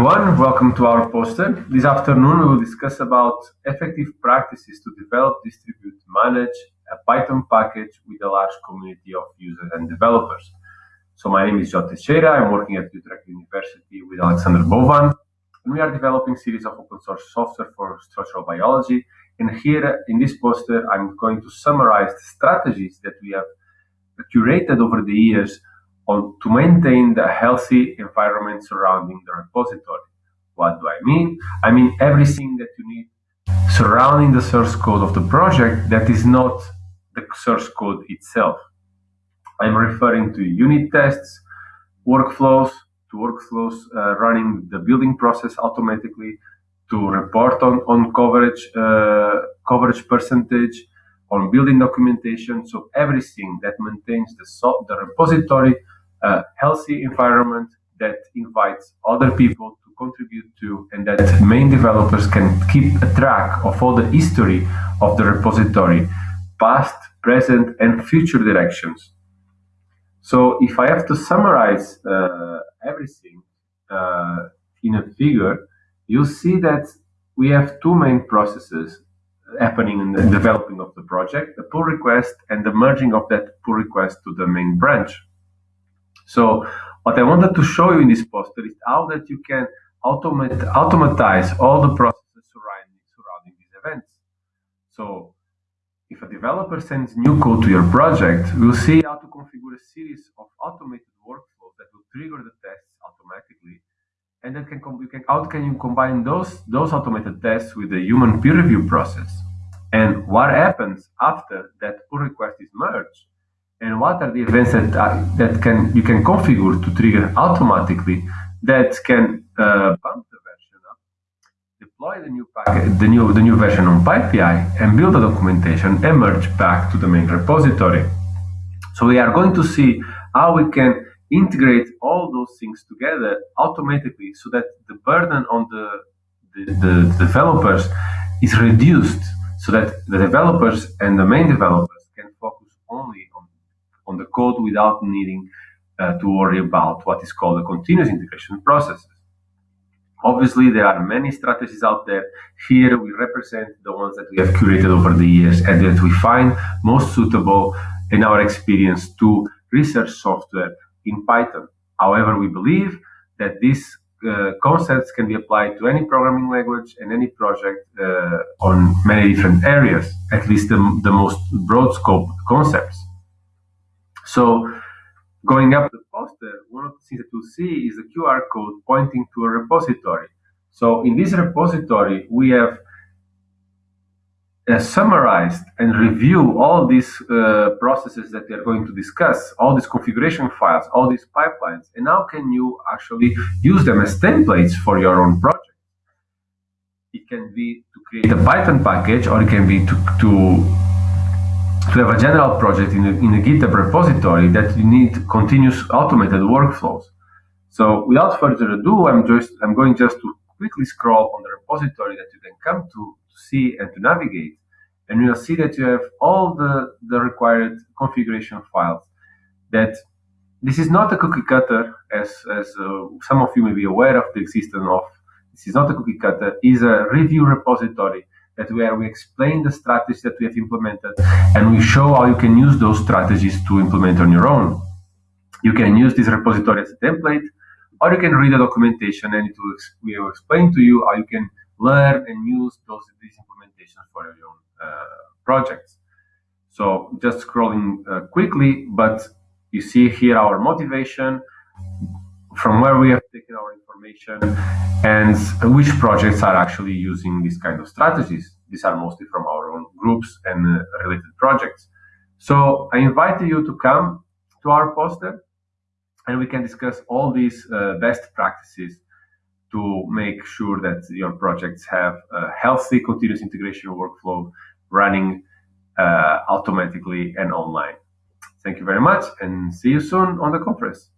everyone, welcome to our poster. This afternoon we will discuss about effective practices to develop, distribute, manage a Python package with a large community of users and developers. So my name is João Teixeira, I'm working at Utrecht University with Alexandre Bonvin, and we are developing series of open source software for structural biology. And here in this poster, I'm going to summarize the strategies that we have curated over the years to maintain the healthy environment surrounding the repository. What do I mean? I mean everything that you need surrounding the source code of the project that is not the source code itself. I'm referring to unit tests, workflows, to workflows uh, running the building process automatically, to report on, on coverage, uh, coverage percentage, on building documentation. So everything that maintains the, so the repository a healthy environment that invites other people to contribute to and that main developers can keep a track of all the history of the repository, past, present, and future directions. So if I have to summarize uh, everything uh, in a figure, you'll see that we have two main processes happening in the developing of the project, the pull request and the merging of that pull request to the main branch. So what I wanted to show you in this poster is how that you can automate, automatize all the processes surrounding, surrounding these events. So if a developer sends new code to your project, we'll see how to configure a series of automated workflows that will trigger the tests automatically. And then can you can, how can you combine those, those automated tests with the human peer review process? And what happens after that pull request is merged? And what are the events that uh, that can you can configure to trigger automatically that can uh, bump the version up, deploy the new packet, the new the new version on PyPI, and build the documentation and merge back to the main repository. So we are going to see how we can integrate all those things together automatically so that the burden on the, the, the developers is reduced so that the developers and the main developers can focus only on on the code without needing uh, to worry about what is called a continuous integration process. Obviously, there are many strategies out there. Here we represent the ones that we have curated over the years and that we find most suitable in our experience to research software in Python. However, we believe that these uh, concepts can be applied to any programming language and any project uh, on many different areas, at least the, the most broad scope concepts. So going up the poster, one of the things that you'll see is a QR code pointing to a repository. So in this repository, we have uh, summarized and review all these uh, processes that we are going to discuss, all these configuration files, all these pipelines, and how can you actually use them as templates for your own project. It can be to create a Python package, or it can be to, to to have a general project in a, in a GitHub repository that you need continuous automated workflows. So without further ado, I'm just I'm going just to quickly scroll on the repository that you can come to, to see and to navigate. And you'll see that you have all the, the required configuration files that this is not a cookie cutter as, as uh, some of you may be aware of the existence of. This is not a cookie cutter, is a review repository that where we explain the strategies that we have implemented and we show how you can use those strategies to implement on your own. You can use this repository as a template, or you can read the documentation and it will, we will explain to you how you can learn and use those these implementations for your own uh, projects. So just scrolling uh, quickly, but you see here our motivation, from where we have taken our information and which projects are actually using these kind of strategies. These are mostly from our own groups and uh, related projects. So I invite you to come to our poster and we can discuss all these uh, best practices to make sure that your projects have a healthy continuous integration workflow running uh, automatically and online. Thank you very much and see you soon on the conference.